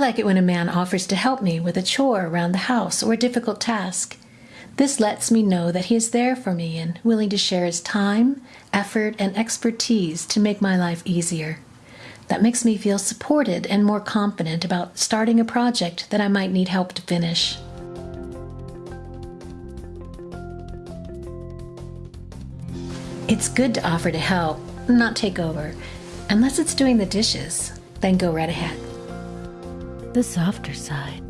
like it when a man offers to help me with a chore around the house or a difficult task. This lets me know that he is there for me and willing to share his time, effort, and expertise to make my life easier. That makes me feel supported and more confident about starting a project that I might need help to finish. It's good to offer to help, not take over. Unless it's doing the dishes, then go right ahead. The softer side.